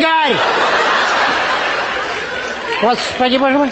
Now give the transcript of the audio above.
Игорь! Господи, боже мой!